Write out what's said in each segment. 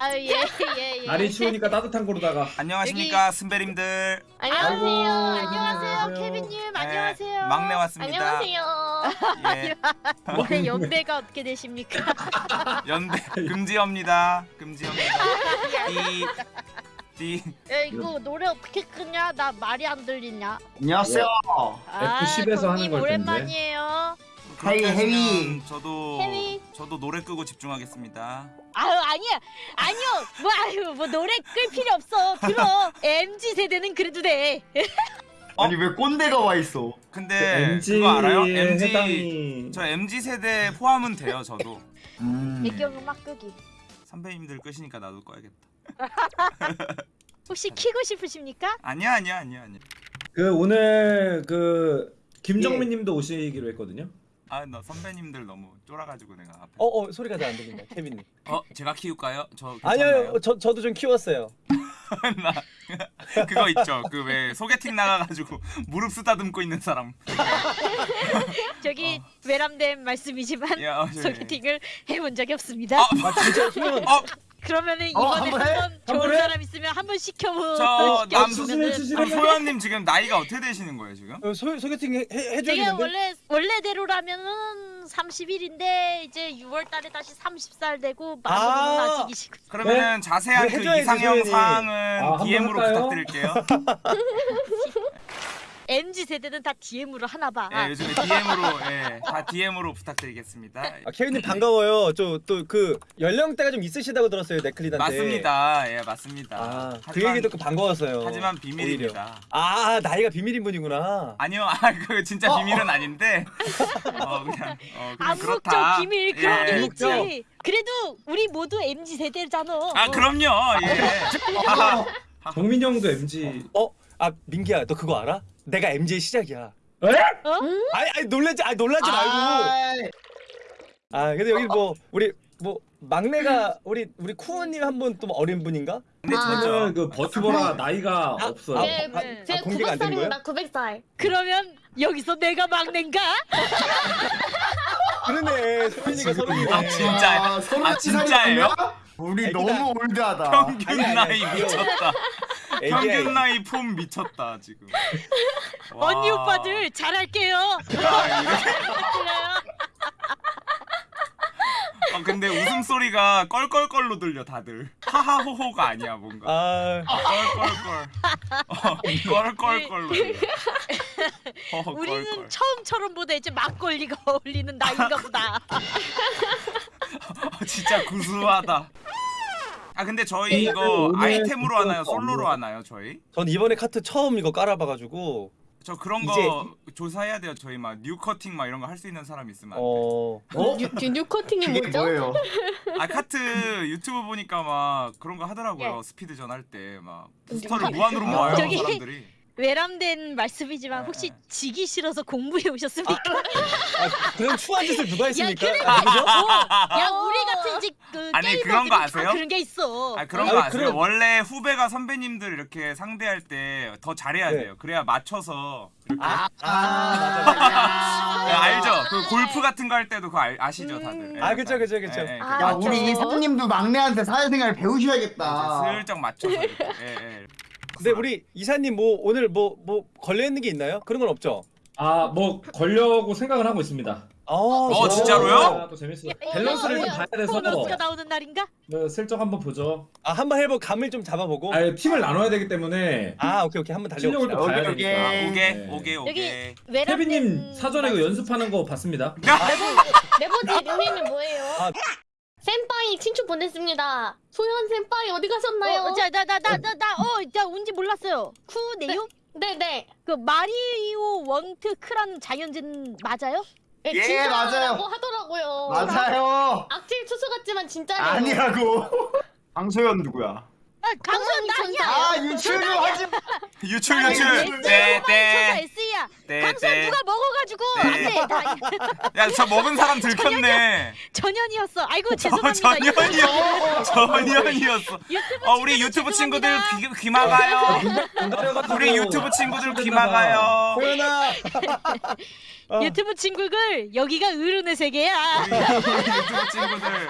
아예예 예. 날이 추우니까 따뜻한 거로다가 안녕하십니까 순배님들 안녕하세요. 아이고, 안녕하세요. 케빈님 네, 안녕하세요. 막내 왔습니다 안녕하세요. 예, 올해 연배가 어떻게 되십니까? 연대 금지입니다 금지입니다 띠 야 이거 노래 어떻게 끄냐? 나 말이 안 들리냐? 안녕하세요. 아, F10에서 하는 걸 텐데. 오랜만이에요. 헤이, 헤이. 저도 헤이. 저도 노래 끄고 집중하겠습니다 아유 아니야 아니요 뭐 아유 뭐 노래 끌 필요 없어 들어 MZ 세대는 그래도 돼. 어? 아니 왜 꼰대가 와 있어? 근데 MG 네, 그거 알아요? MG 해당이 저 MG 세대 포함은 돼요 저도 음. 배경 음악 끄기. 선배님들 끄시니까 나도 꺼야겠다 혹시 키고 싶으십니까? 아니야 아니야 아니야 아니야 그 오늘 그 김정민님도 오시기로 했거든요. 아 나 선배님들 너무 쫄아가지고 내가 앞에 어, 어 소리가 잘 안 들린다, 케빈님. 어 제가 키울까요? 저 아니요, 저 저도 좀 키웠어요. 나 그거 있죠 그 왜 소개팅 나가가지고 무릎 쓰다듬고 있는 사람 저기 외람된 말씀이지만 야, 어, 저기. 소개팅을 해본 적이 없습니다. 어, 아 진짜 그러면 어, 그러면은 어, 이번에 한번 해? 한번 사람 있으면 한 번 시켜보. 저 남- 수술해, 수술해. 그럼 소연님 지금 나이가 어떻게 되시는 거예요 지금? 어, 소, 소개팅 해, 해, 제가 해줘야겠는데? 원래 원래대로라면은 30일인데 이제 6월달에 다시 30살 되고 만으로는 아. 아~ 아직이시고. 그러면 자세한 그래, 그 이상형. 사항은 아, DM으로 할까요? 부탁드릴게요. MZ 세대는 다 DM으로 하나 봐. 예, 요즘에 DM으로 예, 다 DM으로 부탁드리겠습니다. 아, 케빈님 반가워요. 저 또 그 연령대가 좀 있으시다고 들었어요, 네클리단테. 맞습니다. 예, 맞습니다. 아, 그 하지만- 얘기 듣고 반가웠어요. 하지만 오히려. 비밀입니다. 아, 나이가 비밀인 분이구나. 아니요, 아, 그 진짜 비밀은 아닌데, 어 그냥, 어 그냥 암묵적 그렇다. 비밀 그런 게 예. 있지. 그래도 우리 모두 MZ 세대잖아. 아, 그럼요. 예. 아, 정민 형도 MG. 어, 아 민기야, 너 그거 알아? 내가 MJ의 시작이야. 에? 아니, 아니 놀라지, 아니 놀라지 말고. 아, 근데 여기 뭐 우리 뭐 막내가 우리 우리 쿠어님 한 분 또 어린 분인가? 근데 저는 저죠. 그 버튜버라 나이가 아, 없어요. 아, 네, 아, 네. 아, 제가 되는 거예요? 900살입니다. 900살. 그러면 여기서 내가 막내인가? 그러네, 소민이가 서른이네. 아, 진짜. 아, 아, 진짜예요? 우리. 너무 올드하다. 평균 아니, 아니, 나이 미쳤다. 평균 나이 폼 미쳤다 지금. 와. 언니 오빠들 잘할게요. 야. 어, 근데 웃음소리가 껄껄껄로 들려 다들 하하호호가 아니야 뭔가 아, 껄껄껄 어, 껄껄껄로 들려 허허 우리는 껄껄 처음처럼 보다 이제 막걸리가 어울리는 나이인가 보다. 어, 진짜 구수하다 아 근데 저희 네, 이거 아이템으로 하나요 솔로로. 하나요 저희? 전 이번에 카트 처음 이거 깔아봐가지고 저 그런 거 조사해야 돼요 저희 막 new cutting 막 이런 거 할 수 있는 사람 있으면 안 돼. 어, 어? 뉴, 뉴, 뉴 커팅이 그게 뭐죠? 뭐예요? 아 카트 유튜브 보니까 막 그런 거 하더라고요 스피드전 할 때 막 부스터를 무한으로 아, 모아요 저기- 사람들이 외람된 말씀이지만 혹시 네. 지기 싫어서 공부해 오셨습니까? 아, 그런 추한 짓을 누가 했습니까? 그래. 아, 누구죠? 야 우리 같은 이제 그 아니, 그런 거다 아세요? 그런 게 있어. 아 그런 아니, 거 아세요? 그런- 원래 후배가 선배님들 이렇게 상대할 때 더 잘해야 네. 돼요. 그래야 맞춰서 이렇게 아, 아, 아, 맞아, 맞아. 네, 알죠? 그 골프 같은 거 할 때도 그거 알, 아시죠 다들? 예, 아, 그쵸, 약간. 그쵸, 그쵸. 예, 예, 아, 야 우리? 이사님도 막내한테 사회생활 배우셔야겠다. 이제 슬쩍 맞춰서. 예, 예. 근데 우리 이사님 뭐 오늘 뭐 뭐 걸려 있는 게 있나요? 그런 건 없죠? 아, 뭐 걸려고 생각을 하고 있습니다. 아, 어, 진짜요? 진짜로요? 아, 또 재밌어. 밸런스를 좀 봐야 돼서 보너스가 나오는 날인가? 뭐 슬쩍 한번 보죠. 아, 한번 해보 감을 좀 잡아보고. 아, 팀을 나눠야 되기 때문에 아, 오케이, 오케이, 한번 실력을 또. 봐야 오케이, 되니까. 오케이. 오게 네. 오게 오게. 여기 케빈님 사전에 그 연습하는 거 봤습니다. 네버지 닉네임이 뭐예요? 아. 센파이 친추 보냈습니다. 소연 센파이 어디 가셨나요? 어, 자 나 나 나 나 나 어자 운지 몰랐어요. 쿠 네요? 네 네. 그 마리오 원트 크라는 자연진 맞아요? 네, 예, 진짜라고 맞아요. 하더라고요. 맞아요. 악질 투수 같지만 진짜래요. 아니라고. 강소연 누구야? 아 강선 강선이 나야. 아 유출 좀 하지 마. 유출 유출. 네, 강선 네. 누가 먹어가지고 네. 안돼 야저 먹은 사람 들켰네. 전현이었어. 아이고 어, 죄송합니다. 전현이요. 전현이었어. 유튜브 어 우리 유튜브 친구들 귀, 귀 막아요. 우리 유튜브 친구들 귀 막아요. 소연아. 어. 유튜브 친구들 여기가 어른의 세계야. 우리 유튜브 친구들.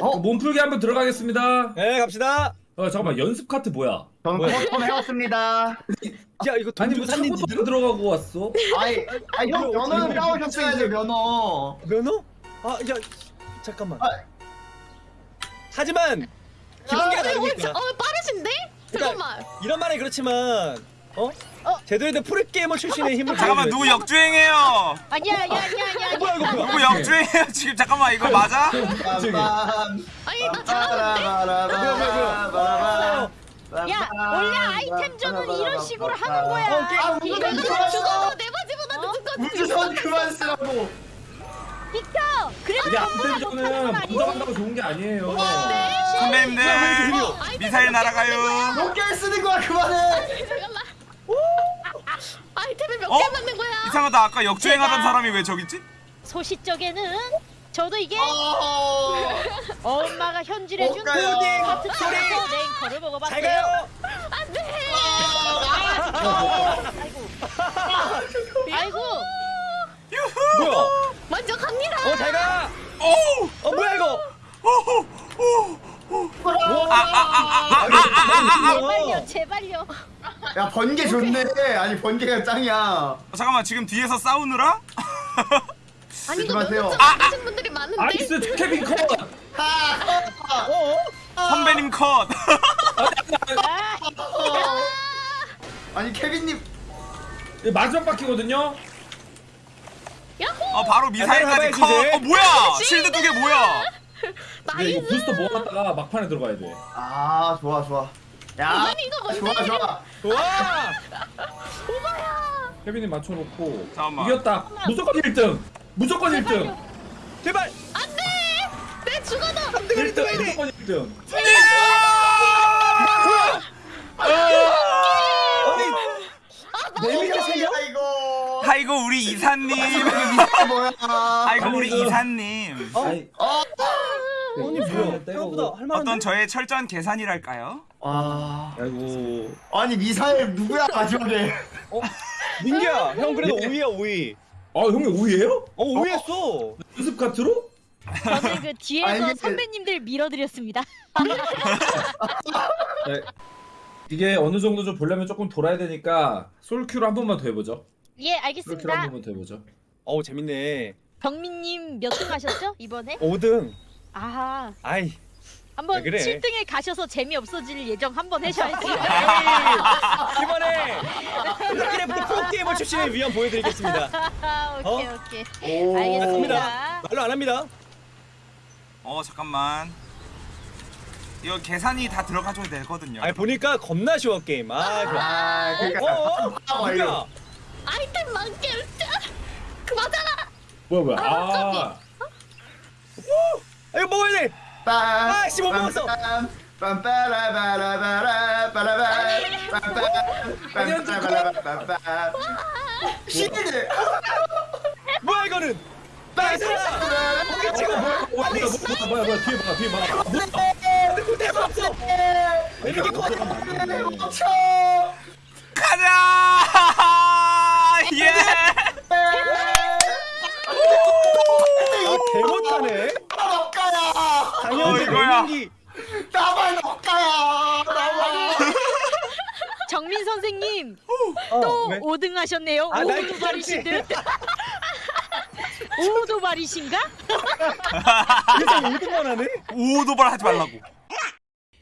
어? 몸풀기 한번 들어가겠습니다. 네 갑시다. 어 잠깐만 연습 카트 뭐야? 저는? custom 해왔습니다. 야 이거 돈 아니 뭐 차고도 들어가고 왔어? 아이, 아이 형 이거 면허는 어떻게 까오셨어야죠 면허. 면허? 아 야 잠깐만. 아. 하지만 기본기가 어, 다르니까. 어 빠르신데? 잠깐만. 이런 말은 그렇지만 어? 제대로 된 프로게이머 출신의 힘을 잠깐만. 누구 역주행해요 아니야 아니야 아니야 아니야. 어, 뭐야 이거 뭐야? 누구 역주행해요 지금 잠깐만 이거 맞아? 아니 나 잘하는데? 빠라바라바라바라바라. 야 원래 아이템 전은 이런 식으로 하는 거야. 어. 아, 이거 우주선 죽어도. 내 바지보다 어? 늦은 거 우주선 그만 쓰라고. 비켜. 그래도 건 아니지. 부정한다고 좋은 게 아니에요. 선배님들 어, 아이템 미사일 날아가요 몇 개를 쓰는 거야 그만해. 아이템을 몇 어? 개 만든 거야? 이상하다 아까 역주행하던 제가- 사람이 왜 저기 있지? 소시적에는 저도 이게 어. 엄마가 현질해준 못 가요. 카트 속에서 랭커를 잘 먹어봤어요. 가요. 아이고 뭐야? 먼저 갑니다. 어잘 가. 오우 어 뭐야 이거? 오우 오우 제발요 제발요. 야 번개 좋네. 아니 번개가 짱이야. 어, 잠깐만 지금 뒤에서 싸우느라? 아니 이거 조심하세요. 면허증 안 하신 분들이 많은데. nice 케빈 컷. 어? 선배님 컷 아, 아니 케빈님 마지막 바퀴거든요. 야호. 어 바로 미사일까지 컷 이제. 어 뭐야 shield 두 개 뭐야 근데 이거 nice. 부스터 모았다가 막판에 들어가야 돼. 아 좋아 좋아. 야 아니 이거 뭔데? 좋아 좋아. 와. 오바야. 케빈이 맞춰놓고 잠깐만. 이겼다. 무조건 1등. 무조건 1등. 제발. 안돼. 내 죽어도. 1등 무조건 1등. 아니 네 명이 세 명? 아이고. 아이고 우리 이사님 뭐야? 아이고 우리 이사님 어? 어. 아니 뭐야? 생각보다 할 만한데? 어떤 저의 철저한 계산이랄까요? 아. 아이고. 아니 미사일 누구야 마지막에? 민기야, 형 그래도 5위야 5위. 아 형님 5위예요? 어 5위 했어. 연습 카트로? 저는 그 뒤에서 아, 이게- 선배님들 밀어드렸습니다. 네. 이게 어느 정도 좀 보려면 조금 돌아야 되니까 솔큐로 한 번만 더 해보죠. 예 솔큐로 한 알겠습니다. 번만 더 해보죠. 어우 재밌네. 병민님 몇 등 하셨죠 이번에? 5등. 아하 아이. 한번 왜 그래? 7등에 가셔서 재미 없어질 예정 한번 하셔야지. 이번에 크래프트 프로게이머 출신의 위엄 보여드리겠습니다. 아, 오케이 어? 오케이 오. 알겠습니다. 말로 안 합니다. 어 잠깐만 이거 계산이 다 들어가줘야 되거든요 아니 보니까 겁나 쉬워 게임. 아 좋아. 아 어? 그러니까. 어? 아, 누구야? 아이템 만개. 그 맞아라. 뭐야 뭐야. 아, 아, 아, 이거 먹어야 돼. 아, 씨, 못 먹었어. 시드 뭐야 이거는? 나이스. 오케이 지금. 뭐야 뭐야 뭐야 뭐야 뭐야 뒤에 봐 뒤에 봐. 누구 대박 없어. 이렇게 커. 멈춰 가자 예 아 개못하네. 너가야 당연히 어이구야. 맹기. 나만 너가야 나만 정민 선생님 어, 또 왜? 5등 하셨네요. 아, 나 이거 오도발이신 듯. 오도발이신가? 이거 5등만 하네. 오도발 하지 말라고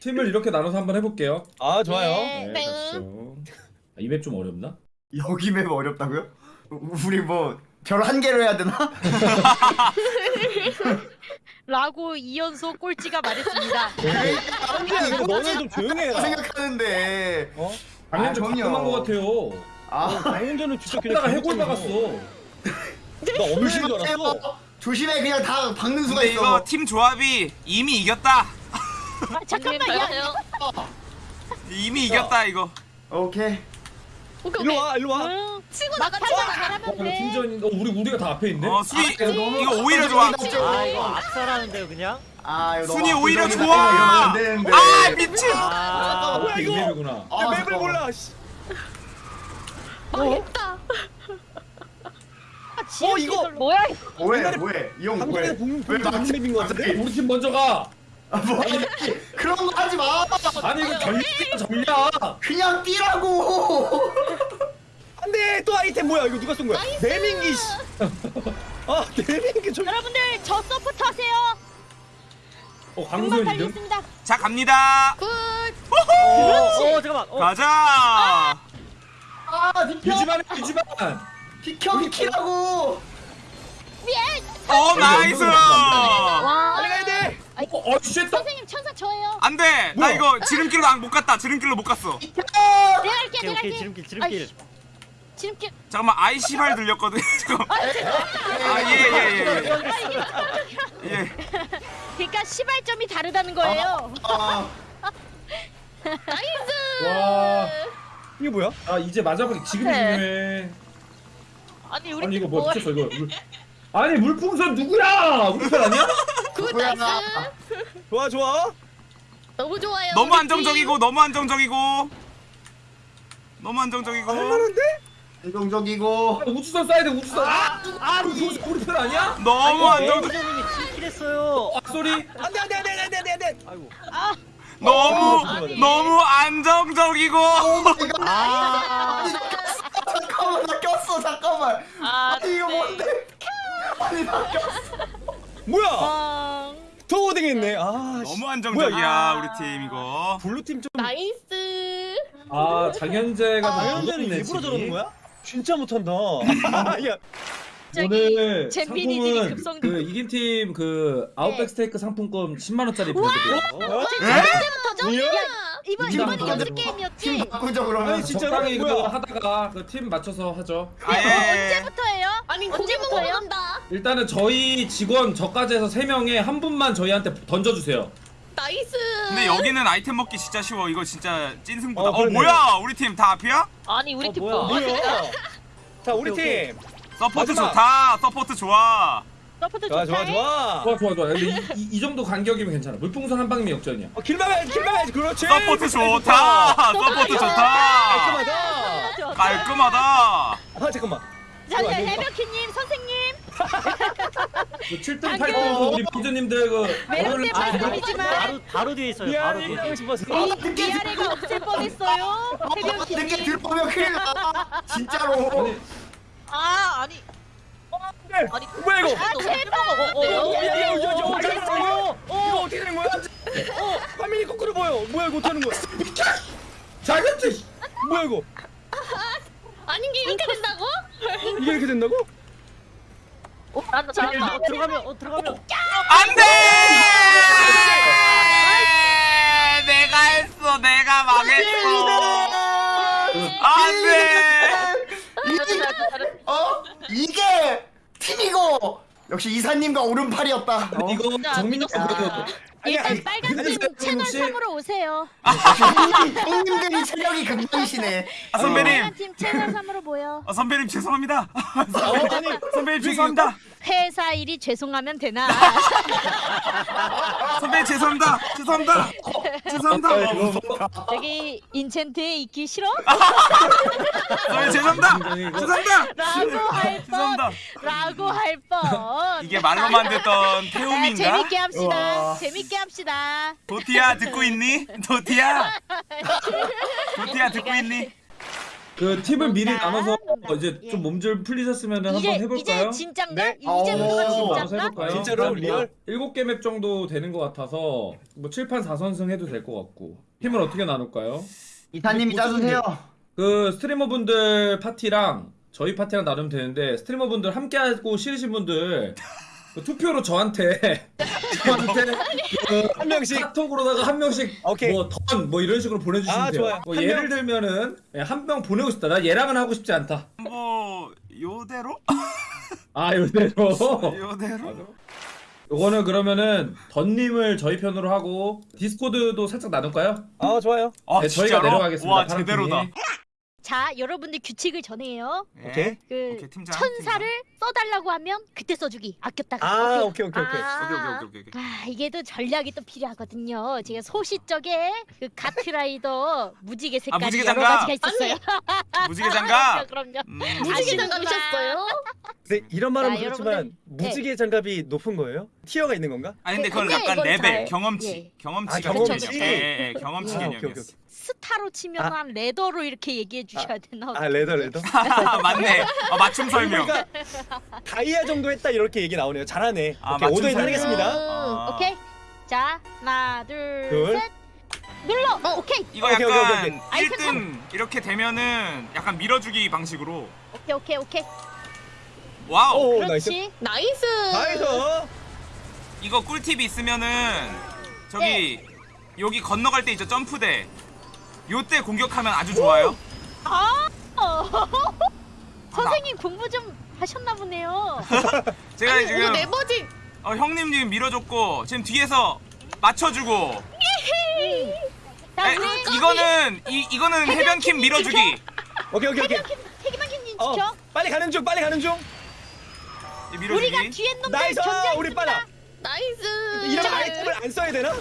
팀을 이렇게 나눠서 한번 해볼게요. 아 좋아요. 네. 네, 가시죠. 이맵 좀 어렵나? 여기 맵 어렵다고요? 우리 뭐 별 한 개로 해야 되나? 라고 이연소 꼴찌가 말했습니다. 이거 너는 좀 조용히 해라. 생각하는데 어? 당연히 좀. 가끔한 것 같아요. 아 방금전은 진짜 그냥 해골. 박았어. 나 엄신 줄 알았어. 조심해 그냥 다 박는 수가 있어 이거 팀 조합이 이미 이겼다 아, 잠깐만 야 이미 이겼다 이거 오케이 오케이 일로 오케이. 와 일로 와. 응, 치고 나가자. 잘하면 어, 돼. 팀전 어 우리 우리가 다 앞에 있네. 어 순위 아, 너무 이거 오히려 좋아 아 이거 악설하는데요 그냥? 아 이거 너무 순위 오히려. 좋아 되는데. 아 미친 아 뭐야, 이 이거? 맵이구나. 아, 야, 맵을 잠깐만. 몰라. 씨. 망했다. 아, 지옥 어, 이거. 뭐야? 뭐해 뭐해 이형 방송에서 뭐해 본- 왜? 맵인 것 같은데? 우리 팀 먼저 가. 아, 뭐 그런 거 하지 마. 아니 이거 전략이야 전략. 그냥 뛰라고. 안돼 또 아이템 뭐야 이거 누가 쏜 거야? 내민기 씨. 아 내민기 좀. 여러분들 저 서포트 하세요. 어 금방 강소연 이름? 달리겠습니다. 자 갑니다. good. 어, 어 잠깐만. 어. 가자. 아 비켜. 유지만 해 유지만. 비켜 비키라고. 어 nice. 와. 빨리 돼. 어 shit. 선생님 천사 저예요. 안 돼. 나 뭐야? 이거 지름길로 안- 못 갔다. 지름길로 못 갔어. 내가 할게 오케이 내가 오케이 할게. 지름길 지름길. 아이씨. 지름길. 잠깐만 아이씨발 들렸거든. 잠깐만. 아예 예예 예. 예. 그러니까 시발점이 다르다는 거예요. 아 nice. 와. 이게 뭐야? 아 이제 마지막에 지금이 네. 중요해. 아니 우리 아니 이거 팀뭐 뭐- 미쳤어 이거. 물- 아니 물풍선 누구야? 우리 편 아니야? good 뭐야. nice. 좋아 좋아. 너무 좋아요. 너무 우리 안정적이고 너무 안정적이고 너무 안정적이고. 할만한데? 긍정적이고. 우주선 쏴야 돼 우주선. 아, 아 물풍선 우리 편 아니야? 너무 안정. 매니저님이 킬킬했어요. 아 소리. 안돼 안돼 안돼 안돼 안돼 안돼. 아이고. 너무 아니. 너무 안정적이고. 아. 잠깐만 나 꼈어 잠깐만. 아, 아니 이거 뭔데? 아니 나 꼈어. 뭐야? 뻥. 더 고생했네. 아. 씨. 너무 안정적이야 뭐야. 우리 팀 이거. blue 팀 좀 nice. 아 장현재가 좀 당연대는 무섭네, 일부러. 저러는 거야? 진짜 못한다. 야, 저기 오늘 상품은. 그 이긴 팀 그 아웃백 스테이크 상품권 10만 원짜리 보내드릴게요. 어? 언제부터죠? 뭐야? 야, 이번 이거 뭐야? 연습 팀 게임이었지. 바꾸자 그러면. 아니, 진짜로? 적당히 뭐야? 그거 하다가 그 팀 맞춰서 하죠. 아, 예. 언제부터예요? 아니 고기 먹으러 언제부터요? 간다. 일단은 저희 직원 저까지 해서 3명에 한 분만 저희한테 던져주세요. nice. 근데 여기는 아이템 먹기 진짜 쉬워. 이거 진짜 찐승부다. 어, 어, 그러네. 뭐야? 우리 팀 다 앞이야? 아니 우리 어, 팀 뭐야? 뭐? 뭐야? 자, 우리 오케이, 팀. support 마지막. 좋다. support 좋아. support 좋아, 좋아. 좋아. 좋아 좋아 좋아. 근데 이, 이, 이 정도 간격이면 괜찮아. 물풍선 한 방이면 역전이야. 어, 길 막아야지, 길 막아야지. 그렇지. support 좋다. support 좋다. 깔끔하다. 깔끔하다. 아, 잠깐만. 잠시만 좋아, 해명키님 선생님 그 7등 간격. 8등 우리 피즈님들 그 매운 때 아, 말씀이지만 바로 바로 뒤에 있어요. 바로 미안해, 뒤에. 이러고 싶어서. 위, 위아래가 없을 뻔했어요. 늦게 해명키님. 들어오면 큰일 나. 진짜로. 아 아니 네. 아니 뭐야, 이거? 아 제발. 어, 어? 어, 이거 어떻게 되는 거야? 어, 화면이 거꾸로 보여. 뭐야, 이거 어떻게 하는 거야? 잘했지. 뭐야, 이거? 아닌 게 이렇게 된다고? 이게 이렇게 된다고? 어, 잘한다 잘한다. 어, 들어가면 어 들어가면. 안 돼. 내가 했어. 내가 망했어. 안돼. 어? 이게 팀이고. 역시 이사님과 오른팔이었다. 어? 이거 진짜 정민이 믿었어. 그래도 일단 빨간 아니, 팀 채널 혹시- 3으로 오세요. 형님, 형님들이 체력이 극강이시네. 아, 선배님. 빨간 팀 채널 3으로 모여. 아, 선배님 죄송합니다. 어, 아니, 선배님 죄송합니다. 회사 일이 죄송하면 되나? 선배님 죄송합니다. 죄송합니다. 죄송합니다. 이거 저기 인챈트에 있기 싫어? 선배님 죄송합니다. 죄송합니다. 라고 할 뻔. 죄송합니다. 라고 할 뻔. 이게 말로만 듣던 아, 태움인가? 재밌게 합시다. 우와. 재밌게 합시다. 도티야 듣고 있니? 도티야. 도티야 듣고 있니? 그 팀을 미리 나눠서. 이제 예. 좀 몸 좀 풀리셨으면 한번 이제 해볼까요? 이제 진짠가? 네. 이제부터가 오, 나눠서 진짠가? 해볼까요? 진짜로? 한 real? 일곱 개 map 정도 되는 것 같아서 뭐 7판 4선승 해도 될 것 같고 팀을 어떻게 나눌까요? 이사님이 짜주세요. 그 streamer분들 파티랑 저희 파티랑 나누면 되는데 streamer분들 함께하고 싫으신 분들 그 투표로 저한테 저한테 그한 명씩. 카톡으로다가 한 명씩 오케이. 뭐던뭐 이런 식으로 보내주시면 아, 돼요. 좋아요. 뭐한 예를 명. 들면은 한명 보내고 싶다. 나 얘랑은 하고 싶지 않다. 뭐 요대로? 아 이대로. 요대로? 요거는 그러면은 던님을 저희 편으로 하고 디스코드도 살짝 나눌까요? 아, 좋아요. 아 네, 저희가 진짜로? 내려가겠습니다. 와 제대로다. 자, 여러분들 규칙을 전해요. 예. 오케이. 그 오케이, 팀장, 천사를 써달라고 하면 그때 써주기. 아꼈다가. 아? 오케이, 오케이, 오케이. 아. 오케이 오케이 오케이 오케이. 아 이게 또 전략이 또 필요하거든요. 제가 소시적에 그 카트라이더 무지개 색깔이 무지개 여러 장갑. 가지가 있었어요. 무지개 장갑. 그럼요. 음. 무지개 아시는구나. 장갑이셨어요? 근데 이런 말은 자, 그렇지만 여러분들, 네. 무지개 장갑이 높은 거예요? tier가 있는 건가? 아니 근데 그건 근데 약간 레벨 잘- 경험치 예. 경험치 아, 경험치. 예, 예, 예, 경험치 아, 개념이었어. 스타로 치면 아. 한 ladder로 이렇게 얘기해 주셔야 되나? 아 ladder ladder. 맞네. 어, 맞춤 설명. 그러니까 다이아 정도 했다 이렇게 얘기 나오네요. 잘하네. 아, 오케이, 설명. 하겠습니다. 아. 오케이. 자, 하나, 둘, 둘. 셋. 눌러. 오케이. 이거 오케이, 오케이, 약간 오케이, 오케이. 1등 이렇게 되면은 약간 밀어주기 방식으로 오케이, 오케이, 오케이. wow 오 nice. 그렇지. 나이스. 나이스. 이거 꿀팁이 있으면은 저기 여기 건너갈 때 있죠 점프대 요때 공격하면 아주 좋아요 아. 선생님 공부 좀 하셨나 보네요. 제가 아니, 이거 지금 에바지. 어, 형님 지금 밀어줬고 지금 뒤에서 맞춰주고 자, 에, 이거는 이, 이거는 해변킴 밀어주기 오케이 오케이 오케이. 케빈님 어 지켜. 빨리 가는 중 빨리 가는 중. 이 밀어주기 우리가 뒤에 놈들 nice. 견제하겠습니다. 우리 빨라. nice. 이런 아이템을 안 써야 되나?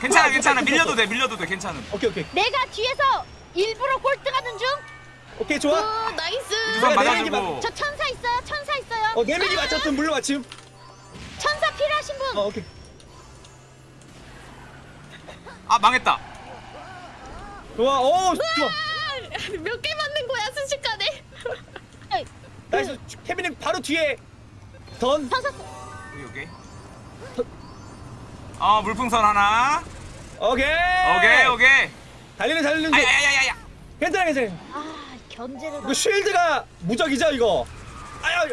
괜찮아 괜찮아 밀려도 돼 밀려도 돼 괜찮음 오케이 오케이 내가 뒤에서 일부러 꼴등하는 중. 오케이 좋아. 오, nice. 우선 맞아주고 저 천사 있어요. 천사 있어요. 어 네명이 맞췄음 물로 맞춤. 천사 필요하신 분. 어 오케이. 아 망했다 좋아. 오 좋아. 몇 개 맞는 거야 순식간에. nice. 케빈님 바로 뒤에 던. 천사 어 물풍선 하나 오케이. 오케이 오케이 달리는 달리는 중. 아야야야야 괜찮아 괜찮아. 아 견제를. 이거 shield가 무적이죠 이거. 아야.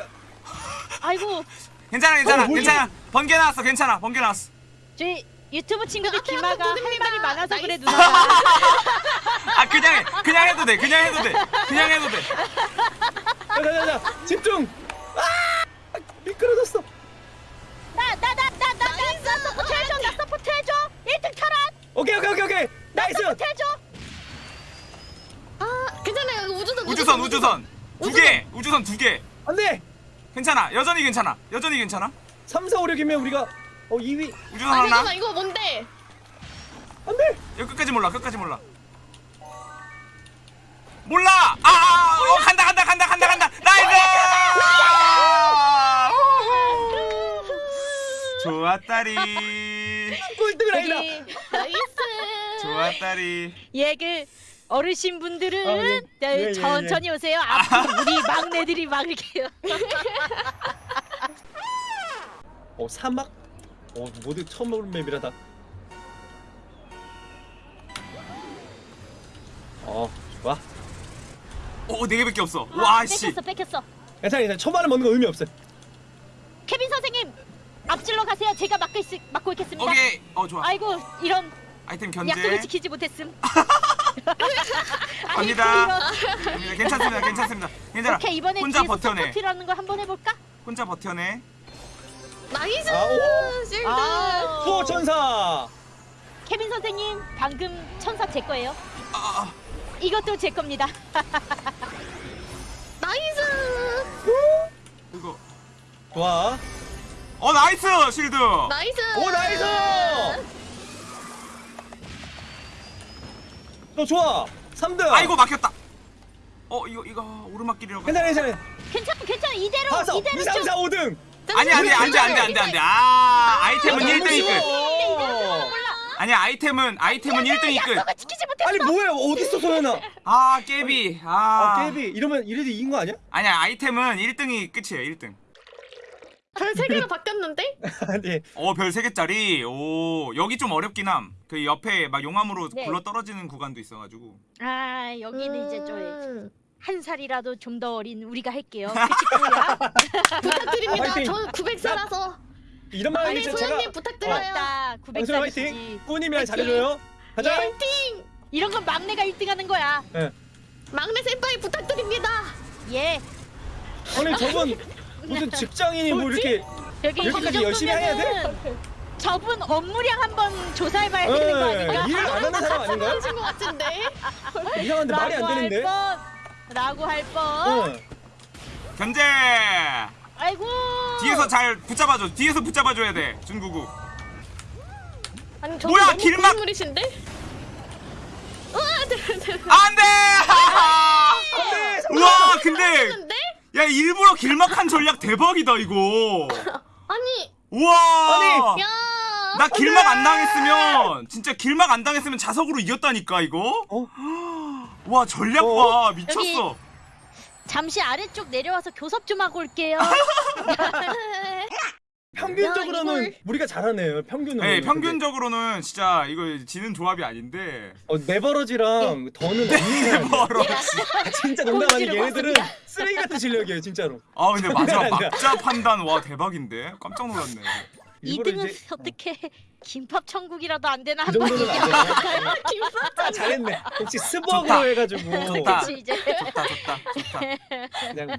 아이고 괜찮아 괜찮아 어, 뭐지? 괜찮아 번개 나왔어 괜찮아 번개 나왔어 저희 유튜브 친구들 한번 할 말이 많아서 nice. 그래 누나가. 아 그냥 해 그냥 해도 돼 그냥 해도 돼 그냥 해도 돼 자자자 집중. 아 미끄러졌어. 나나나나나나 support 해줘. 나 support 해줘. 1등 탈환. 오케이 오케이 오케이 오케이. nice. 해줘. 아 괜찮아요. 우주선. 우주선 우주선 두 개 우주선 두 개 안돼. 괜찮아 여전히 괜찮아 여전히 괜찮아 3, 4, 5, 6이면 우리가 어 2위. 우주선 아 하나 잠깐만 이거 뭔데? 안돼. 여기 끝까지 몰라 끝까지 몰라 몰라 아, 아 어, 간다 간다 간다 간다 간다 nice 좋았다리 꼴등을 아니다. nice. 좋았다리 얘그 어르신 분들은 아, 예. 자, 예, 예, 천천히 오세요. 앞으로 우리 막내들이 막을게요. 어 사막. 어 모두 처음 보는 map이라다. 어 좋아. 오 네 개밖에 없어 아, 와씨 뺏겼어, 뺏겼어. 괜찮아 괜찮아. 초반에 먹는 거 의미 없어. 가세요. 제가 막고 있, 막고 있겠습니다. 오케이 어 좋아 아이고 이런 아이템 약속을 견제 지키지 못했음. 갑니다 갑니다. 괜찮습니다 괜찮습니다. 괜찮아 오케이 이번에 혼자 버텨내 support라는 거 한번 해볼까? 혼자 버텨내 nice. 아, 오. shield. 아. 천사. 케빈 선생님 방금 천사 제 거예요. 아, 아, 이것도 제 겁니다. nice. 이거 좋아. 어 nice shield nice. 오 nice. 너 좋아. 3등. 아이고 막혔다 어 이거 이거 오르막길이라고 괜찮아 괜찮아. 괜찮아 괜찮아 이대로 다섯, 이대로 2, 3, 쭉 4, 5등. 아니 아니 안돼 안돼 안돼 안돼 아 아이템은 아, 너무 1등이 끝 쉬워. 아니야 아이템은 아이템은 1등이 끝 약속을 지키지 못했어. 아니 뭐야 어딨어 소연아? 아 깨비 아, 아 깨비 이러면 이래도 이긴 거 아니야? 아니야 아이템은 1등이 끝이에요 1등 별세 개로 바뀌었는데? 아니 어별 3개짜리 오 여기 좀 어렵긴 함 그 옆에 막 용암으로 네. 굴러 떨어지는 구간도 있어가지고 아 여기는 이제 저 음. 한 살이라도 좀 더 어린 우리가 할게요. 꾸야? 부탁드립니다. 화이팅. 저 900살라서 이런 말 제가 소연님 부탁드려요. 맞다. 방송 900살이지. 화이팅. 꾸님이랑 잘해줘요. 가자. 파이팅! 이런 건 막내가 1등하는 거야. 예. 막내 senpai 부탁드립니다. 예. 아니 저분 무슨 직장인이 뭐 이렇게 여기 이 이렇게까지 열심히 해야 정도면은 저분 업무량 한번 조사해봐야 되는 거 예, 아닌가? 일을 안 하는 사람 아닌가요? 하신 것 같은데. 이상한데 말이 안 되는데. 할 뻔. 라고 할 뻔. 응. 견제 아이고. 뒤에서 잘 붙잡아줘 뒤에서 붙잡아줘야 돼 준구구 아니 저 뭐야, 길막- 고인물이신데? 우와, 네, 네. 안돼 안 돼. 우와 근데? 야 일부러 길막한 전략 대박이다 이거 아니 우와 아니! 야. 나 길막 안 당했으면 진짜 길막 안 당했으면 자석으로 이겼다니까 이거 어? 와 전략 어? 봐 미쳤어 잠시 아래쪽 내려와서 교섭 좀 하고 올게요. 평균적으로는 이걸- 우리가 잘하네요. 평균으로. 네 평균적으로는 진짜 이거 지는 조합이 아닌데 어, 네버러지랑 더는 없는 사람이야. 버러지 아, 진짜 농담 공지를 얘네들은 쓰레기 같은 실력이에요, 진짜로. 아 근데 아니야. 막자 판단 와 대박인데 깜짝 놀랐네 일부러 2등은 이제 어떻게 김밥 천국이라도 안 되나 그 한번 되나? 아, 잘했네. 혹시 스벅으로. 해가지고 좋다. 좋다 좋다 좋다 그냥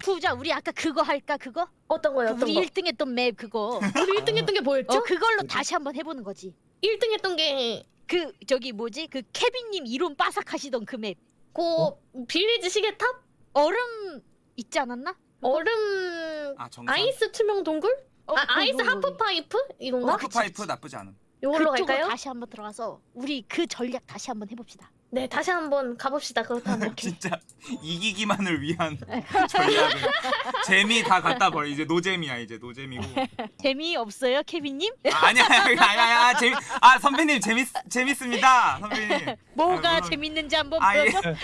부자 우리 아까 그거 할까 그거? 어떤 거요? 어떤 우리 거? 1등 했던 맵 그거 우리 1등 했던 게 뭐였죠? 어 그걸로 다시 한번 해보는 거지 1등 했던 게 그 저기 뭐지 그 케빈님 이론 빠삭하시던 그맵고 빌리지 시계탑? 얼음 있지 않았나? 얼음 아 정상 ice 투명 동굴? 어, 아, 그, ice 그, 그, half pipe? 이건가? half pipe 나쁘지 않음 요걸로 그쪽으로 갈까요? 다시 한번 들어가서 우리 그 전략 다시 한번 해봅시다 네, 다시 한번 가봅시다. 그렇다면. 진짜 이기기만을 위한 전략을 재미 다 갖다 버려 이제 노잼이야 이제 노잼이고 재미 없어요 케빈님? 아, 아니야 아니야 아니야 재미 아 선배님 재밌 재밌습니다 선배님 뭐가 아, 물론. 재밌는지 한번 아, 예. 보여줘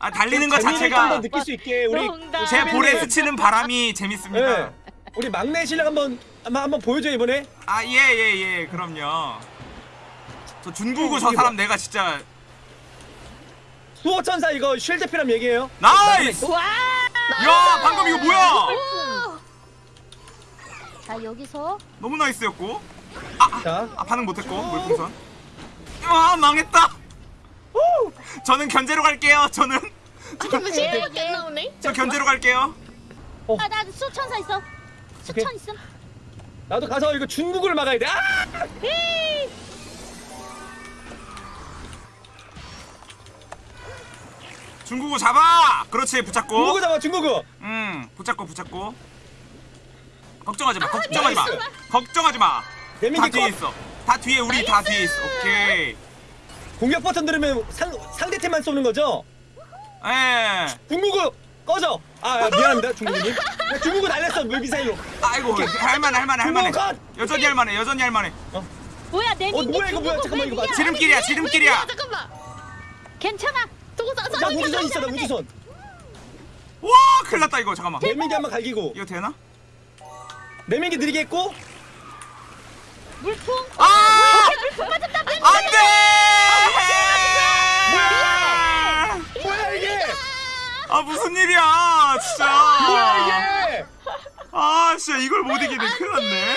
아 달리는 것 재미를 좀더 자체가 느낄 수 있게 우리. 제 볼에 스치는 바람이 재밌습니다 네. 우리 막내 실력 한번 한번 한번 보여줘 이번에. 아 예 예 예. 그럼요. 저 준구구 어, 저 사람 내가 진짜 수호천사 이거 shield 필요하면 얘기해요. nice! 와! 야 방금 이거 뭐야? 자 여기서 너무 nice였고. 자, 아 반응 못했고 물풍선. 아 망했다! 저는 견제로 갈게요 저는. 안 나오네? 저 견제로 갈게요. 아나 수천사 있어 오케이. 수천 있음 나도 가서 이거 중국을 막아야 돼. 아! 중구구 잡아 그렇지 붙잡고 중국을 잡아 중국을. 음 붙잡고 붙잡고 걱정하지 마 걱정하지 마 걱정하지 마다 레밍기 뒤에 컷. 있어 다 뒤에 우리 다 뒤에 있어 오케이 공격 버튼 누르면 상 상대팀만 쏘는 거죠? 에 중국을 꺼져. 아, 아, 미안합니다 중국님. 중국을 날렸어 물 미사일로. 아이고 할만해 할만해 할만해! 여전히 할만해 여전히 할만해 뭐야 내어 민기 뭐야 이거 뭐야 잠깐만 이거 봐. 지름길이야 지름길이야 야, 잠깐만. 괜찮아 사, 나 우주선 있어 나 우주선. 와 큰일 났다 이거 잠깐만 레밍기 한번 갈기고. 이거 되나? 레밍기 느리게 했고. 물풍 아! 안돼! 뭐야 이게? 아 무슨 일이야 진짜 뭐야 이게? 아 진짜 이걸 못 이기네 큰일 났네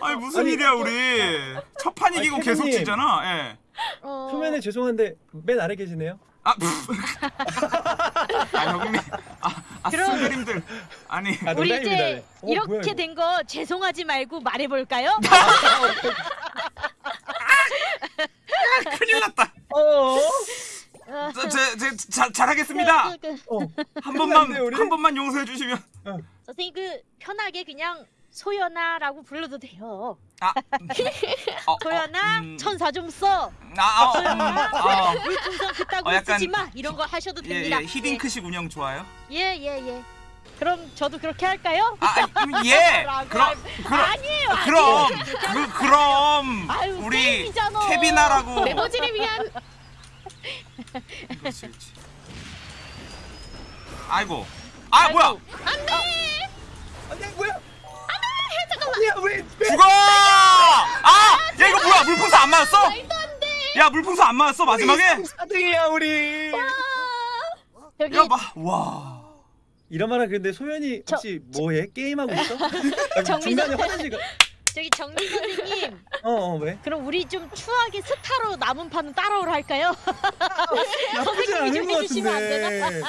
아니 무슨 아니, 일이야 우리 첫 판 이기고 아니, 계속. 지잖아 예. 어... 초면에 죄송한데 맨 아래 계시네요. 아, 아 형님 아, 아 그럼- 스그림들 아니 아, 우리 농담입니다. 이제 네. 어, 이렇게. 된 거 죄송하지 말고 말해볼까요? 큰일 났다 어. 어, 저, 제, 제, 자, 잘하겠습니다 그, 그, 어. 한 번만 우리. 한 번만 용서해 주시면 선생님 그 편하게 그냥 소연아라고 불러도 돼요. 아 어, 소연아 음. 천사 좀 써. 아, 아, 어, 음, 아, 물풍선 그따구 어, 약간- 쓰지 마. 이런 거 하셔도 예, 됩니다. 예, 히딩크식 운영 좋아요? 예, 예, 예. 그럼 저도 그렇게 할까요? 아, 아, 예. 그럼 할- 그럼 아니에요. 그럼 아니에요. 그 그럼 아유, 우리. 케비나라고 메모지를 위한 그렇지, 그렇지. 아이고. 아, 뭐야? 안돼 뭐야? 안돼 잠깐만. 야 왜? 왜? 죽어! 아! 야, 이거 뭐야? 물풍선 안 맞았어? 야, 물풍선 안 맞았어, 마지막에? 4등이야 우리. 여기 야, 봐. 와. 이러면은 근데 소연이 저- 혹시 뭐해? 게임하고 있어? 아, 정민 중간에 화장실 가. 저기 정민 선생님. 어, 어 왜? 그럼 우리 좀 추하게 스타로 남은 판은 따라오라 할까요? 나쁘진 않은 좀것 해주시면 안 같은데.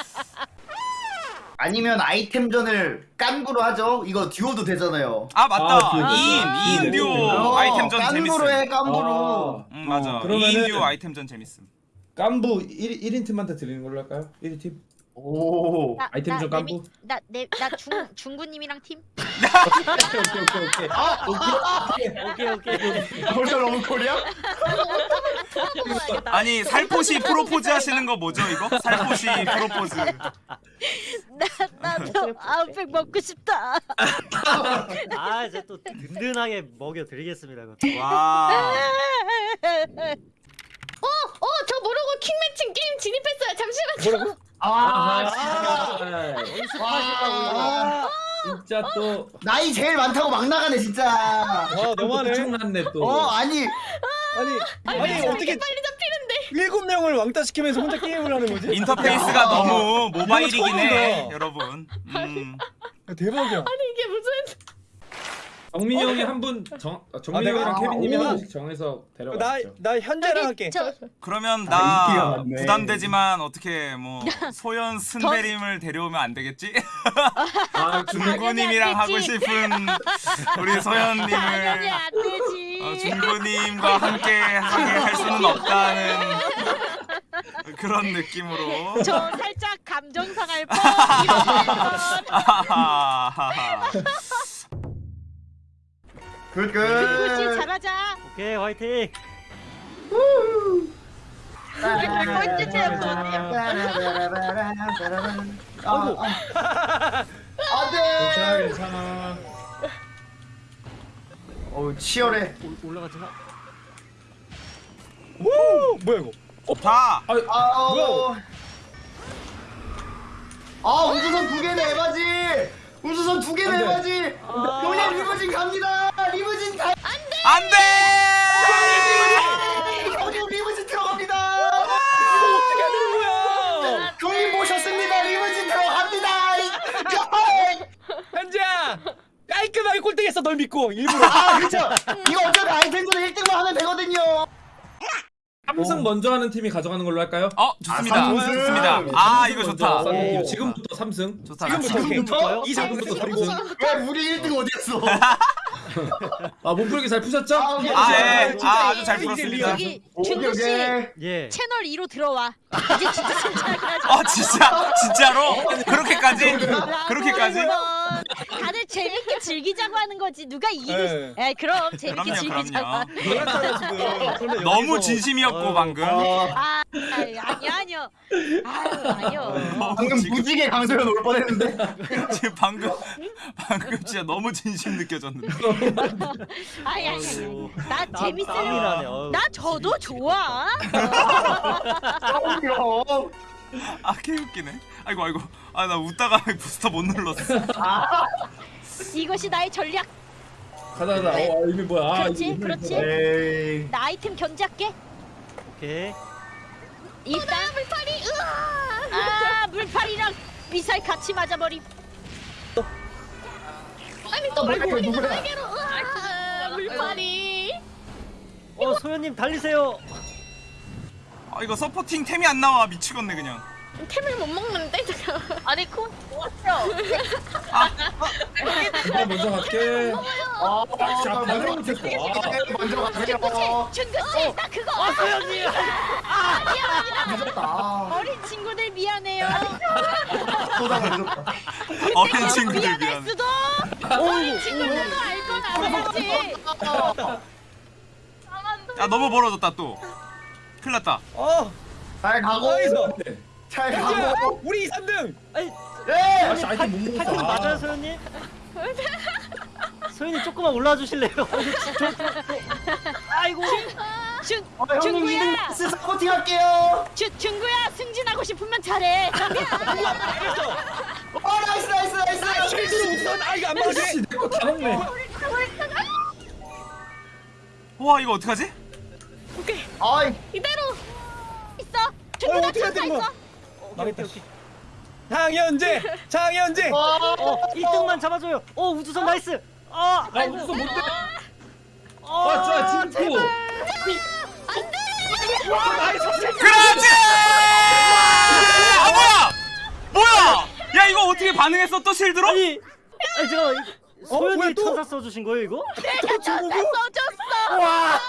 아니면 아이템전을 깐부로 하죠. 이거 듀오도 되잖아요. 아, 맞다. 아, 그- 2인, 2인 그- 듀오 어, 아이템전 깐부로. 해 깐부로. 아, 응, 맞아. 어, 2인 듀오 아이템전 재밌음. 깐부 1, 1인 팀한테 드리는 걸로 할까요? 1인 팀? 오. 나, 아이템 나, 좀내 깐부. 미- 나, 내, 나 중, 중구님이랑 팀? 오케이 오케이 오케이 아, 오케이 오케이. 벌써 너무 콜이야? 아니, 살포시 프로포즈 하시는 거 뭐죠, 이거? 살포시 프로포즈. 나 나도 아웃백 먹고 싶다. 아 이제 또 든든하게 먹여 드리겠습니다. 그거. 와. 어, 어, 저 모르고 킹매칭 게임 진입했어요. 잠시만요. 아, 아, 진짜. 와, 진짜 또 나이 제일 많다고 막 나가네 진짜. 와 너무하네. 엄청났네 또. 어 아니 아니 아니 어떻게 빨리 잡히는데. 일곱 명을 왕따 시키면서 혼자 게임을 하는 거지? 인터페이스가 야. 너무 모바일이긴 해. 여러분. 음. 야, 대박이야. 아니 이게 정민이 형이 한 분 정, 아, 정민이 아, 내가- 형이랑 케빈님이 오. 한 분씩 정해서 데려가시죠. 나나 현재랑 할게. 저 그러면 아, 인기가 나 많네. 부담되지만 어떻게 뭐 소연 순대림을 데려오면 안 되겠지? 아, 중구님이랑 하고 되지. 싶은 우리 당연히 소연님을 안 되지. 어, 함께 하게 할 수는 없다는 그런 느낌으로. 저 살짝 감정 상할 뻔. 이런 건. 아하하하. good good. 씨 잘하자. 오케이 화이팅. 아이고. 안돼. 괜찮아. 어우 치열해. 올- 올라가지나? 오 뭐야 이거? 자, 아우. 아 우주선 두 개네 에바지. 우주선 두안 돼. 에바지. 형님 리무진 갑니다. 리무진 가. 안 돼! 형님 리무진 들어갑니다. 어떻게 하는 거야? 형님 모셨습니다. 리무진 들어갑니다. 현재야 깔끔하게 꼴등했어 널 믿고 일부러. 아 그렇죠. 이거 어차피 아이템들은 1등만 하면 되거든요. 삼승 먼저 하는 팀이 가져가는 걸로 할까요? 어, 좋습니다. 아, 삼승. 좋습니다. 아, 이거 먼저 좋다. 오. 지금부터 삼승. 좋다. 지금부터 지금부터 그리고 삼승. 왜 우리 1등 어디였어? 아 몸풀기 잘 푸셨죠? 아, 오케이. 아, 예. 진짜 아, 아주 잘 풀었습니다. 여기 중구 씨. 예. 채널 2로 들어와. 이제 진짜 진짜. 어, 진짜? 진짜로? 그렇게까지? 그렇게까지? 다들 재밌게 즐기자고 하는 거지. 누가 이기고 네. 싶... 에 그럼 재밌게 그럼요, 즐기자고. 그럼요. 지금. 그런데 너무 진심이었고, 아유, 방금. 아, 아니, 아니요, 아니요. 아유, 아니요. 너무 방금 지금, 무지개 강소연 올 뻔했는데. 지금 방금, 방금 진짜 너무 진심 느껴졌는데. 아니, 아니, 아니. 아니. 나 땀- 재밌으려. 땀이 나네, 어우. 나 저도 좋아. 어, 아, 개웃기네. 아이고, 아이고. 아, 나 웃다가 부스터 못 눌렀어. 이것이 나의 전략. 가자 가자. 어 이미 뭐야? 아, 그렇지, 이미 그렇지. 에이. 나 아이템 견제할게. 오케이. 일단 물파리. 으아. 아 물파리랑 미사일 같이 맞아버림. 아니 또 뭐야, 물파리 누구야? 날개로. 으아. 물파리. 어 소연님 달리세요. 아, 이거 서포팅 템이 안 나와. 미치겠네, 그냥. 템을 못 먹는데. 아니 콩 좋았어. 내가 먼저 갈게. 아, 자, 반응 못했어. 아. 먼저 가세요. 준구 씨, 나 그거 어 소연님. 늦었다. 어린 친구들 미안해요. 보다 늦었다. 어린 친구들 미안할 미안해. 수도. 어린 친구들도 알건 알았지. 야, 너무 멀어졌다, 또. 큰일 났다. 어. 잘 가고. 어디서? 네. 잘 가고. 우리 3등. 아니 예. 아씨 아이템 못 먹었어. 파이팅 맞아요 소연님? 소연님 조금만 올라와 주실래요? 아이고. 준 어, 형님 중구야. 2등 스 supporting 할게요. 준 준구야 승진하고 싶으면 잘해. 어, 나이스, 나이스, 나이스. 실수로 우선 아 이거 안 맞네. 아씨 내거 다 먹네. 와, 이거 어떡하지? 아이, 이대로. 있어. 준구 어, 나 천사? 있어. 망했다. 장현재. 장현재. 어 1등만 잡아줘요. 어 우주선 나이스. 아아 웃어 못돼. 어. 아 좋아 진쿠. 그렇지! 아, 뭐야! 뭐야! 야, 이거 어떻게 반응했어? 또 실드로? 아니 아니 제가 이- 어? 천사 써주신 거예요 이거? 내가 천사 써줬어. 와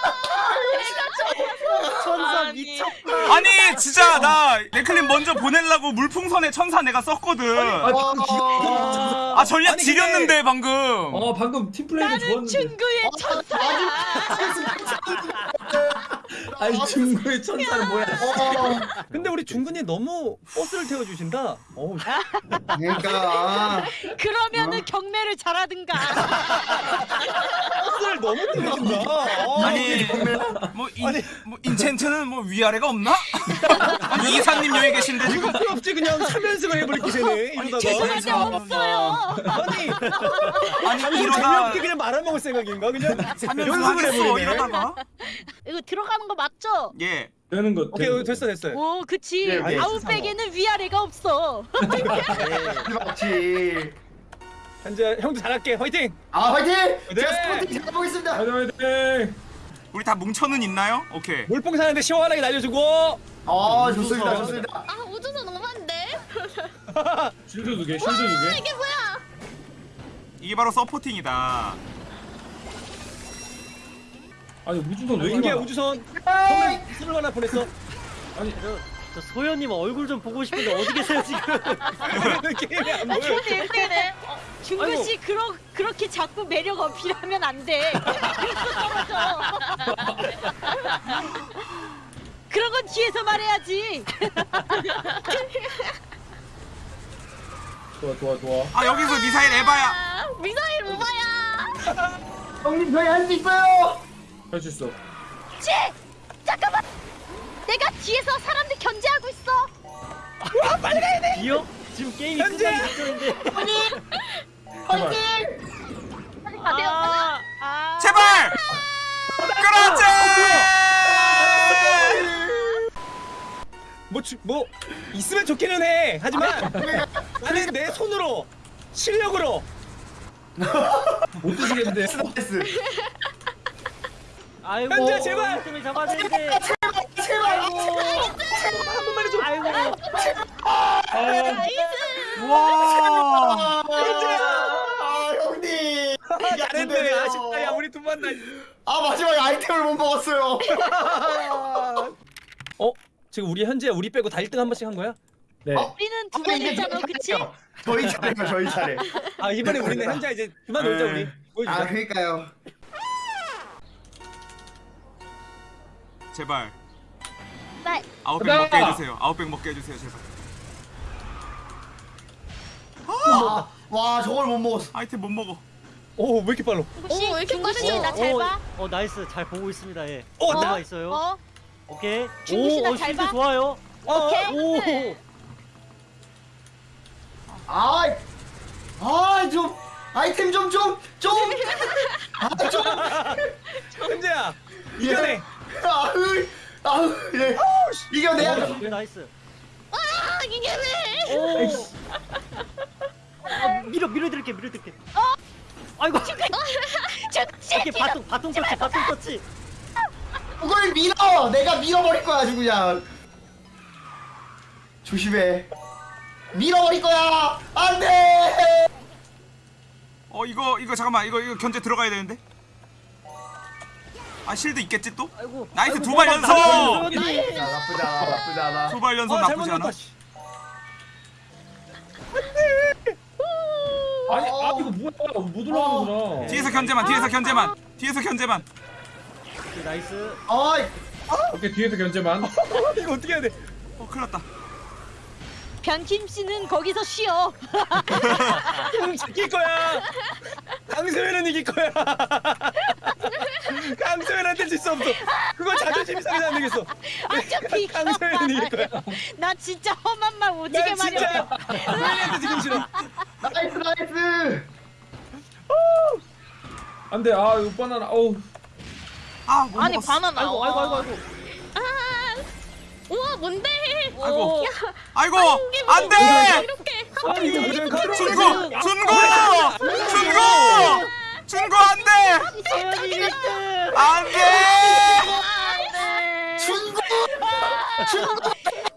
천사 천사 미쳤다. 아니, 진짜, 나, 레클린 먼저 보내려고 물풍선에 천사 내가 썼거든. 아 아, 전략 아니, 지렸는데, 방금. 어 방금 팀 플레이도 나는 좋았는데. 준구의 천사야. 아니 중구의 천사는 뭐야? 어, 근데 우리 중근이 너무 버스를 태워주신다. 어우, 그러니까 아, 그러면은 경매를 잘하든가. 버스를 너무 태워준다. 어, 아니 뭐, 인, 뭐 인챈트는 뭐 위아래가 없나? 아니 이사님 여기 계신데 지금. 필요 없지 그냥 3연승을 해버릴 기세네 이러다가. 죄송한데 없어요. 아니 아니 아니 이러다 재미없게 그냥 말아먹을 생각인가 그냥? 사면서 연습을 하겠어 해버리네. 이러다가. 이거 들어가는 거 맞죠? 예 되는 거. 오케이 거. 됐어 됐어 오, 그치. 네, 네. 아웃백에는 위아래가 없어. 맞지. 현재 형도 잘할게 화이팅 아 화이팅! 네. 제가 스포팅 잘해보겠습니다. 화이팅 화이팅. 우리 다 뭉쳐는 있나요? 오케이 물뽕 사는데 시원하게 날려주고 아 좋습니다 좋습니다. 아 우주선 너무한데? 쉴드 두 개, 쉴드 두 개. 이게 뭐야? 이게 바로 서포팅이다 아니 우주선 왜 많아? 우주선 선물 선물 하나 보냈어 아니 저, 저 소연님 얼굴 좀 보고 싶은데 어디 계세요 지금? 게임이 안 아, 보여 근데 일단은 중구 아이고. 씨 그러, 그렇게 자꾸 매력 어필하면 안 돼. 그래서 떨어져. 그런 건 뒤에서 말해야지. 좋아 좋아 좋아. 아 여기서 미사일 에바야 아, 미사일 오바야. 형님 저희 할 수 있어요. 할 수 있어. 치! 잠깐만! 내가 뒤에서 사람들 견제하고 있어. 이요? 지금 게임이! 끝나기 직전인데. 제발. 아, 아. 제발 그렇지 뭐, 주, 뭐 있으면 좋기는 해 하지만 나는 내 손으로 실력으로 못 드시겠는데. 나이스. 아이고. 현재 제발! 좀 되는데. 제발. 한 번만 해줘 아이고. 와아 형님. 이게 안 잘했네 되네요. 아쉽다 야 우리 두번 다. 아 마지막에 아이템을 못 먹었어요. 어 지금 우리 현재 우리 빼고 다 1등 한 번씩 한 거야? 네. 우리는 두번 이제 했잖아, 그치? 저희 차례요 저희 차례. 아 이번에 우리는 현재 이제 그만 놀자 네. 우리 보여주자 아 그러니까요. 제발 말. 아웃백! 먹게 해주세요 아웃백 먹게 해주세요 제발 와, 와 저걸 못 먹었어. 아이템 못 먹어 오왜 이렇게 빨라 혹시 오, 왜 이렇게 중구 씨 빠르죠? 나잘 어, 봐? 어 nice 잘 보고 있습니다 예. 어, 나- 있어요? 어? 오케이. 중구 씨나 오, 어, 잘 봐? 좋아요. 오케이. 오. 아, 아, 좀 아이템 좀 좀 좀. 아, 좀. 현재야 이겨내 아으, 아으, 예. 이겨내야죠. 오, nice. 아 이게 왜? 오. 어, 밀어 밀어 드릴게 밀어 드릴게. 아이고. 죽지! 이렇게 바통 바통 터치 바통 터치. 그걸 밀어. 내가 밀어버릴 거야 아주 그냥. 조심해. 밀어버릴 거야. 안돼. 어 이거 이거 잠깐만 이거 이거 견제 들어가야 되는데 아 실드 있겠지 또? 아이고. nice 두발 nice, 연속! 나쁘지 않아. 나쁘지 않아. 두 발 연속 아 나쁘지 않아. 아니 아 이거 뭐야? 못 올라가는구나. 뒤에서 견제만 뒤에서 견제만 뒤에서 견제만 오케이, nice. 아이, 오케이 뒤에서 견제만. 이거 어떻게 해야 돼 어 큰일 났다 변킴 씨는 거기서 쉬어. 형 지킬 거야 강소연은 이길 거야 강소연한테 질 수 없어. 그건 자존심이 상해서 안 되겠어. 어차피 강소연은 이길 거야. 나 진짜 험한 말 오지게 난 말해. 진짜 소연이한테 지금 싫어. nice, nice. 안돼. 아 이거 바나나. 어우. 아못 아니 먹었어. 바나나. 아이고 아이고 아이고 아이고. 아. 우와 뭔데? 아이고. 아이고 이게 뭐 안돼! 이렇게. 아니 이거 그냥 준고 안돼 소연이 1등. 안돼 준고.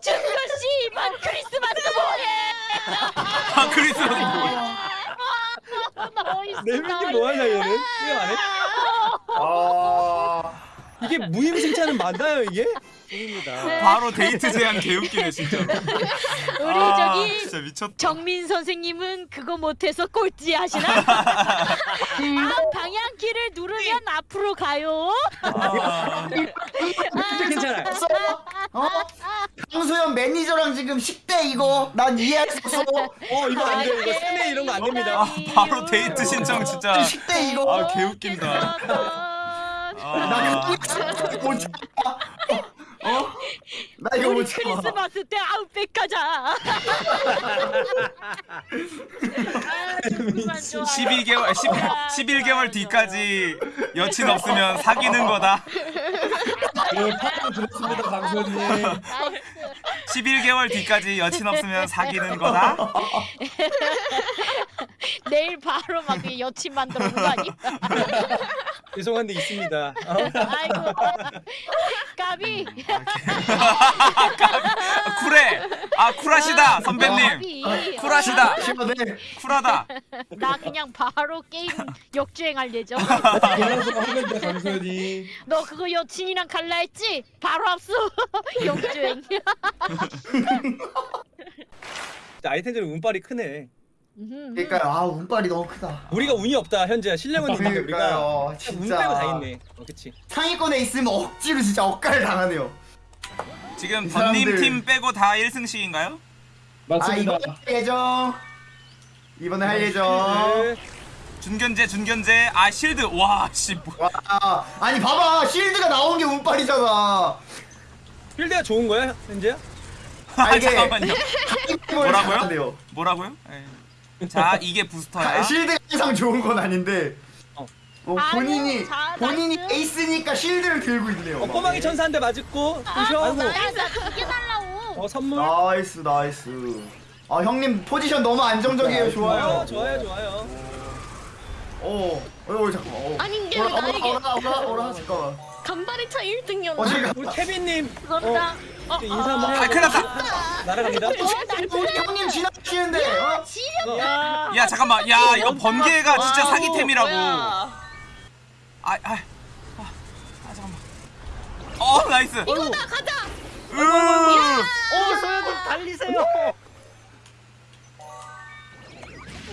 준규 씨 이번 크리스마스 뭐해? 아 크리스마스 nice. 네 명이 뭐하냐 얘는 게임 안 해? 아, 이게 무임승차는 맞나요 이게? 입니다. 바로 데이트 신청 개웃기네 진짜로 우리 아, 저기 진짜 미쳤다 정민 선생님은 그거 못해서 꼴찌 하시나? 아, 방향키를 누르면 앞으로 가요. 아, 아, 괜찮아. 써? 어? 강소연 매니저랑 지금 식대 이거 난 이해할 수 없어. 어 이거 안 돼. 이거 세뇌 이런 거 안 됩니다. 아 바로 데이트 신청 진짜 식대 이거. 아 개웃긴다 나 아. 어? 나 이거 우리 못 참아. 크리스마스 때 아웃백 가자. 그만 좀 12개월 10, 11 개월 뒤까지 여친 없으면 사귀는 거다 그 파티 들었습니다 강소연님 11개월 뒤까지 여친 없으면 사귀는 거다 내일 바로 막그 여친 만들어 오는 거 아니야? 죄송한데 있습니다. 어? 아이고 까비 쿨해 아 쿨하시다 선배님 까비 쿨하시다 시원해. 쿨하다 나 그냥 바로 게임 역주행할 예정 너 그거 여친이랑 갈라 했지? 바로 합수 역주행 아이템들 운빨이 크네. 음. 그러니까 아 운빨이 너무 크다. 우리가 운이 없다 현재야. 실력은 있는데 우리가 그러니까요. 운 진짜. 빼고 다 있네. 어 그치. 상위권에 있으면 억지로 진짜 억가를 당하네요. 지금 사람들- 팀 빼고 다 1승씩인가요? 아 맞습니다 이번에 할 예정. 이번에 할 예정. 네. 준견제 준견제 아 실드 와씨 뭐. 와 아니 봐봐 실드가 나온 게 운빨이잖아. 실드가 좋은 거야 현재야? 아, 아 이게- 잠깐만요 뭐라고요? 뭐라고요? 예. 자 이게 부스터야 실드가 항상 좋은 건 아닌데. 어. 어, 본인이 자, 본인이 nice. 에이스니까 실드를 들고 있네요. 어 꼬망이 천사 한대 맞고 부셔. 아이고 나두개 달라고 어 선물. nice nice. 아 형님 포지션 너무 안정적이에요. 좋아요. 좋아요 좋아요. 어, 어, 어 잠깐만. 어. 아닌 게 오라, 나에게. 오라, 오라, 오라, 오라, 잠깐만. 간발의 차 1등이었나? 어, 지금 우리 케빈님 감사합니다 어, 인사 한번 아 해요. 큰일 났다 날아갑니다. 우리 형님 지나치는데. 어? 야. 야 잠깐만 야 이거 번개가 진짜 사기템이라고 뭐야. 아, 아, 아, 아 잠깐만. 어 nice. 이거다 가자. 으. 어 소연님 달리세요.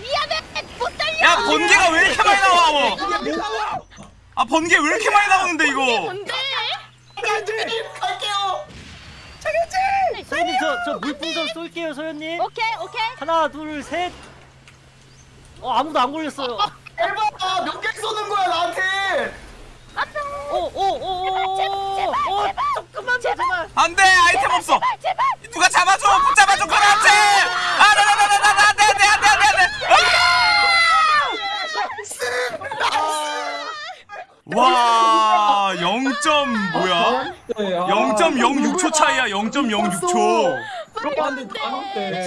미안해 못 달려 야 번개가 왜 이렇게 많이 나와? 뭐. 아 번개 왜 이렇게 많이 나오는데 이거? 뭔데? 갈게요. 소연님 저저 물풍선 쏠게요 소연님. 오케이 오케이 하나 둘 셋. 어 아무도 안 걸렸어요. 대박. 몇개 쏘는 거야 나한테. 오오오오. 어 조금만 더 제발. 안돼 아이템 없어. 누가 잡아줘 붙잡아줘 그렇지. 아나나나나나 안돼 안돼 안돼 안돼 안돼. 와 0점 뭐야? 네, 아, 0.06초 차이야 0.06초.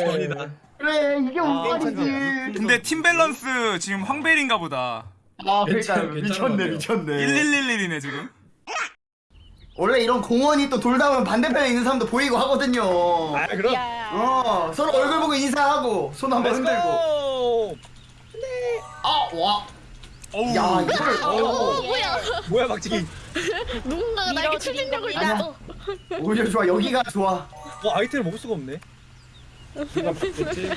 전이다. 그래 이게 운빨이지. 근데 팀 밸런스 지금 황밸인가 보다. 아 그러니까 괜찮- 미쳤네? 미쳤네. 1111이네 지금. 원래 이런 공원이 또 돌다 보면 반대편에 있는 사람도 보이고 하거든요. 아 그럼. 야어 서로 얼굴 보고 인사하고 손 한번 흔들고. Let's go. 아 와. 어우. 야 이걸. 어, 어. 뭐야? 뭐야 박지기. 누군가가 나에게 추진력을 밀어드린답니다. 줬어. 오히려 좋아 여기가 좋아. 어 아이템을 먹을 수가 없네. 바꿨지?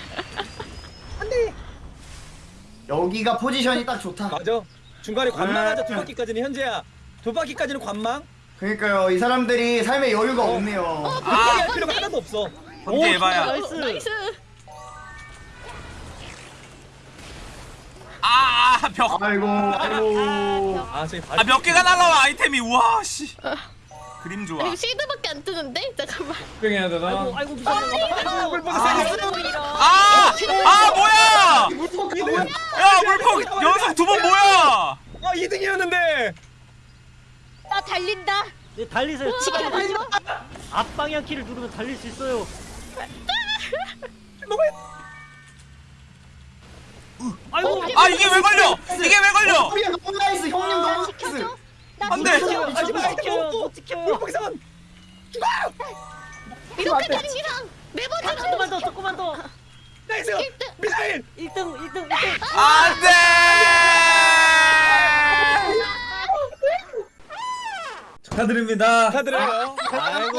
여기가 포지션이 딱 좋다. 맞아. 중간에 네. 관망하자 두 바퀴까지는 현재야. 두 바퀴까지는 관망. 그러니까요 이 사람들이 삶에 여유가 없네요. 바퀴 할 필요가 하나도 없어. 번개 에바야. Nice. Nice. 아, 아, 벽. 아이고 아이고. 아 저기 발. 아, 몇 개가 날라와, 아이템이. 우와, 씨. 그림 좋아. 이거 실드밖에 안 뜨는데? 잠깐만. 뺑해야 되나? 아이고 아이고 무서워. 아이고. 아! 아, 뭐야! 야, 물폭 연속 두 번 뭐야! 아 2등이었는데. 나 달린다 네 달리세요. 지금 가죠 앞방향 키를 누르면 달릴 수 있어요. 아이고. 아, 이게 왜 걸려! 이게 왜 걸려! 형님 너무 nice 형님 너무 나이스. 지켜줘 나안 돼. 지켜줘 하지 마. 못 지켜요. 못 지켜요. 물폭선. 이렇게 되는 이상 매번 조금만 더 조금만 더. 나이스. 미사일. 1등 1등 1등. 안 돼! 축하드립니다 축하드려요. 아이고.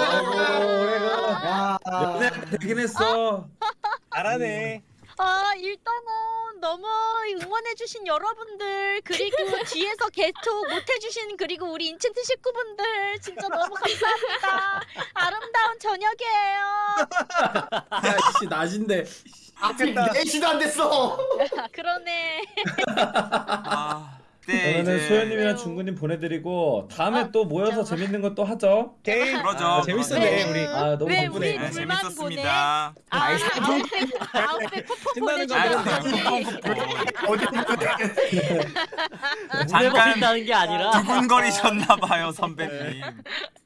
야. 연애 되긴 했어 잘하네. 아 일단은 너무 응원해주신 여러분들 그리고 뒤에서 개톡 못해주신 그리고 우리 인챈트 식구분들 진짜 너무 감사합니다 저녁이에요. 야씨 낮인데. 아직 4시도 안 됐어 아, 그러네. 아, 네 그러면은 이제 소연님이랑 중구님 보내드리고 다음에 어, 또 모여서 잠깐만. 재밌는 거 또 하죠. 오케이. 그러죠. 아, 재밌었네 네. 우리. 아 너무 왜 덕분에. 우리 네, 둘만 재밌었습니다. 아, 아웃백 아웃백 쿠폰 신나는 거 아. 쿠폰 쿠폰. 무대 잠깐 버린다는 게 아니라 두근거리셨나 봐요 선배님.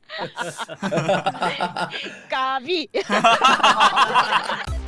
까비.